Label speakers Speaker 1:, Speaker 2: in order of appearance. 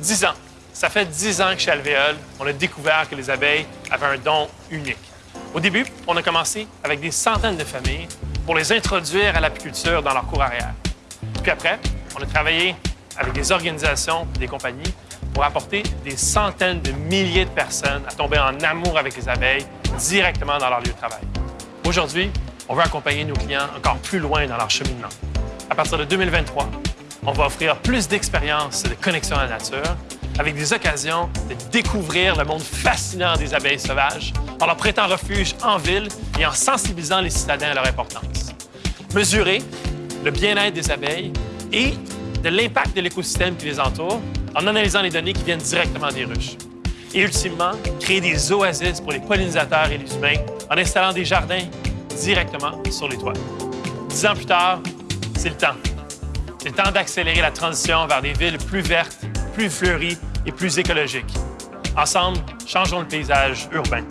Speaker 1: 10 ans. Ça fait 10 ans que chez Alvéole, on a découvert que les abeilles avaient un don unique. Au début, on a commencé avec des centaines de familles pour les introduire à l'apiculture dans leur cour arrière. Puis après, on a travaillé avec des organisations, des compagnies pour apporter des centaines de milliers de personnes à tomber en amour avec les abeilles directement dans leur lieu de travail. Aujourd'hui, on veut accompagner nos clients encore plus loin dans leur cheminement. À partir de 2023, on va offrir plus d'expériences de connexion à la nature avec des occasions de découvrir le monde fascinant des abeilles sauvages en leur prêtant refuge en ville et en sensibilisant les citadins à leur importance. Mesurer le bien-être des abeilles et de l'impact de l'écosystème qui les entoure en analysant les données qui viennent directement des ruches. Et ultimement, créer des oasis pour les pollinisateurs et les humains en installant des jardins directement sur les toits. Dix ans plus tard, c'est le temps. C'est temps d'accélérer la transition vers des villes plus vertes, plus fleuries et plus écologiques. Ensemble, changeons le paysage urbain.